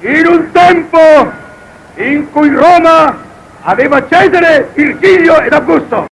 in un tempo in cui Roma aveva Cesare, Virgilio ed Augusto.